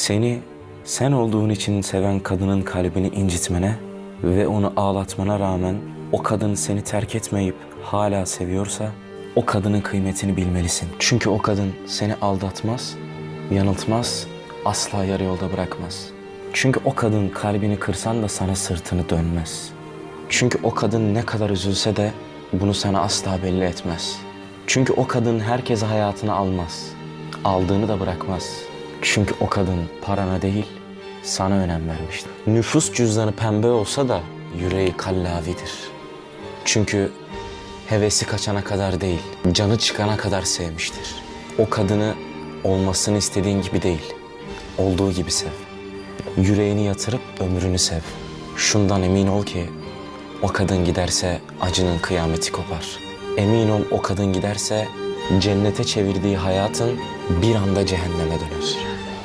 Seni sen olduğun için seven kadının kalbini incitmene ve onu ağlatmana rağmen o kadın seni terk etmeyip hala seviyorsa o kadının kıymetini bilmelisin. Çünkü o kadın seni aldatmaz, yanıltmaz, asla yarı yolda bırakmaz. Çünkü o kadın kalbini kırsan da sana sırtını dönmez. Çünkü o kadın ne kadar üzülse de bunu sana asla belli etmez. Çünkü o kadın herkese hayatını almaz. Aldığını da bırakmaz. Çünkü o kadın parana değil, sana önem vermiştir. Nüfus cüzdanı pembe olsa da yüreği kallavidir. Çünkü hevesi kaçana kadar değil, canı çıkana kadar sevmiştir. O kadını olmasını istediğin gibi değil, olduğu gibi sev. Yüreğini yatırıp ömrünü sev. Şundan emin ol ki o kadın giderse acının kıyameti kopar. Emin ol o kadın giderse cennete çevirdiği hayatın bir anda cehenneme döner.